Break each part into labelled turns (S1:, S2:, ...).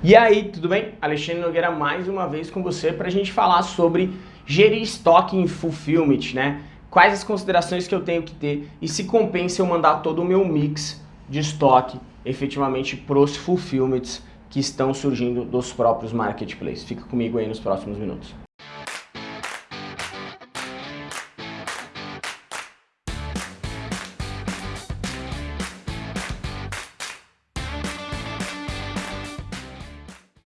S1: E aí, tudo bem? Alexandre Nogueira mais uma vez com você para a gente falar sobre gerir estoque em fulfillment, né? Quais as considerações que eu tenho que ter e se compensa eu mandar todo o meu mix de estoque efetivamente para os fulfillments que estão surgindo dos próprios marketplaces. Fica comigo aí nos próximos minutos.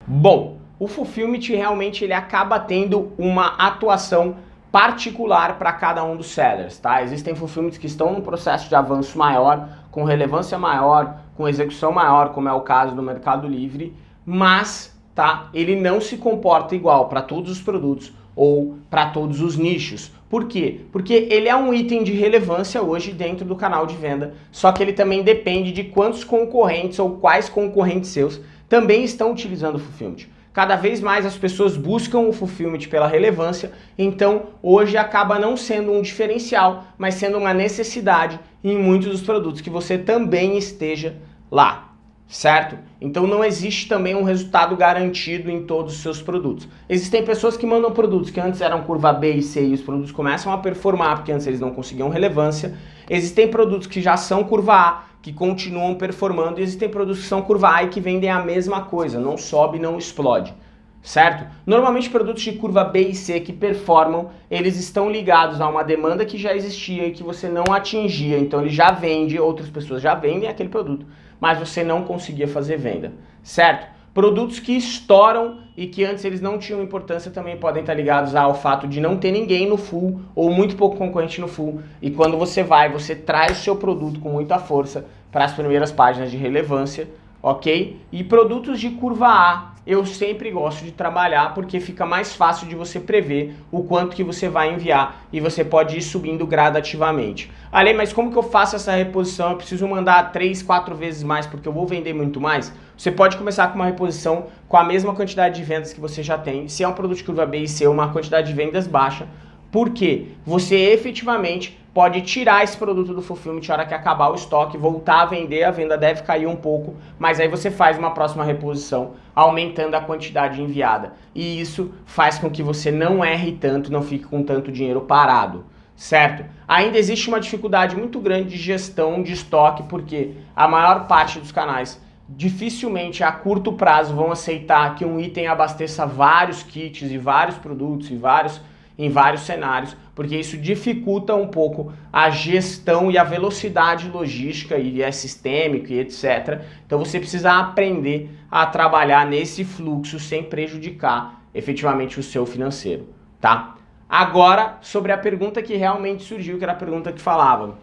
S1: Bom, o Fulfillment realmente ele acaba tendo uma atuação particular para cada um dos sellers, tá? Existem fulfillments que estão num processo de avanço maior, com relevância maior, com execução maior, como é o caso do Mercado Livre, mas, tá? Ele não se comporta igual para todos os produtos ou para todos os nichos. Por quê? Porque ele é um item de relevância hoje dentro do canal de venda, só que ele também depende de quantos concorrentes ou quais concorrentes seus também estão utilizando o Fulfillment. Cada vez mais as pessoas buscam o Fulfillment pela relevância, então hoje acaba não sendo um diferencial, mas sendo uma necessidade em muitos dos produtos que você também esteja lá certo? Então não existe também um resultado garantido em todos os seus produtos. Existem pessoas que mandam produtos que antes eram curva B e C e os produtos começam a performar porque antes eles não conseguiam relevância. Existem produtos que já são curva A, que continuam performando e existem produtos que são curva A e que vendem a mesma coisa, não sobe, não explode. Certo? Normalmente produtos de curva B e C que performam, eles estão ligados a uma demanda que já existia e que você não atingia, então ele já vende, outras pessoas já vendem aquele produto mas você não conseguia fazer venda, certo? Produtos que estouram e que antes eles não tinham importância também podem estar ligados ao fato de não ter ninguém no full ou muito pouco concorrente no full. E quando você vai, você traz o seu produto com muita força para as primeiras páginas de relevância, ok? E produtos de curva A, eu sempre gosto de trabalhar porque fica mais fácil de você prever o quanto que você vai enviar e você pode ir subindo gradativamente. Ale, mas como que eu faço essa reposição? Eu preciso mandar 3, 4 vezes mais porque eu vou vender muito mais? Você pode começar com uma reposição com a mesma quantidade de vendas que você já tem. Se é um produto de curva B e C, uma quantidade de vendas baixa, porque você efetivamente pode tirar esse produto do fulfillment na hora que acabar o estoque, voltar a vender, a venda deve cair um pouco, mas aí você faz uma próxima reposição, aumentando a quantidade enviada. E isso faz com que você não erre tanto, não fique com tanto dinheiro parado, certo? Ainda existe uma dificuldade muito grande de gestão de estoque, porque a maior parte dos canais dificilmente a curto prazo vão aceitar que um item abasteça vários kits e vários produtos e vários em vários cenários, porque isso dificulta um pouco a gestão e a velocidade logística e é sistêmico e etc. Então você precisa aprender a trabalhar nesse fluxo sem prejudicar efetivamente o seu financeiro, tá? Agora, sobre a pergunta que realmente surgiu, que era a pergunta que falava,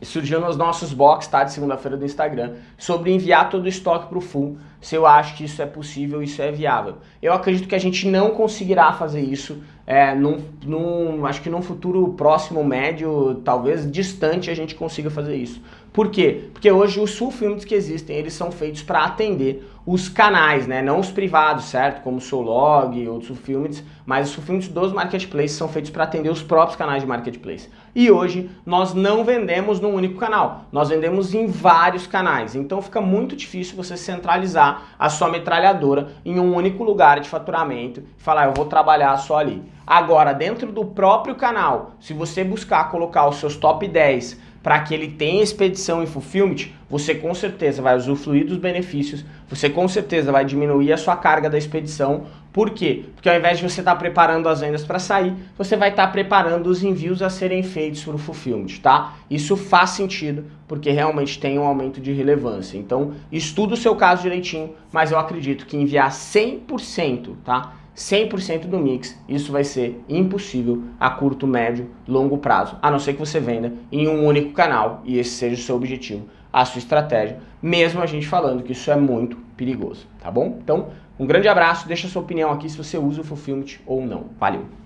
S1: surgiu nos nossos box, tá, de segunda-feira do Instagram, sobre enviar todo o estoque para o full, se eu acho que isso é possível, isso é viável. Eu acredito que a gente não conseguirá fazer isso, é, num, num, acho que num futuro próximo, médio, talvez distante, a gente consiga fazer isso. Por quê? Porque hoje os full filmes que existem, eles são feitos para atender os canais, né? Não os privados, certo? Como o Solog outros filmes, mas os filmes dos marketplaces são feitos para atender os próprios canais de marketplace. E hoje nós não vendemos num único canal, nós vendemos em vários canais. Então fica muito difícil você centralizar a sua metralhadora em um único lugar de faturamento e falar, eu vou trabalhar só ali. Agora, dentro do próprio canal, se você buscar colocar os seus top 10 para que ele tenha expedição e fulfillment, você com certeza vai usufruir dos benefícios, você com certeza vai diminuir a sua carga da expedição. Por quê? Porque ao invés de você estar tá preparando as vendas para sair, você vai estar tá preparando os envios a serem feitos para o fulfillment, tá? Isso faz sentido, porque realmente tem um aumento de relevância. Então, estuda o seu caso direitinho, mas eu acredito que enviar 100%, tá? 100% do mix, isso vai ser impossível a curto, médio, longo prazo, a não ser que você venda em um único canal e esse seja o seu objetivo, a sua estratégia, mesmo a gente falando que isso é muito perigoso, tá bom? Então, um grande abraço, deixa sua opinião aqui se você usa o Fulfillment ou não. Valeu!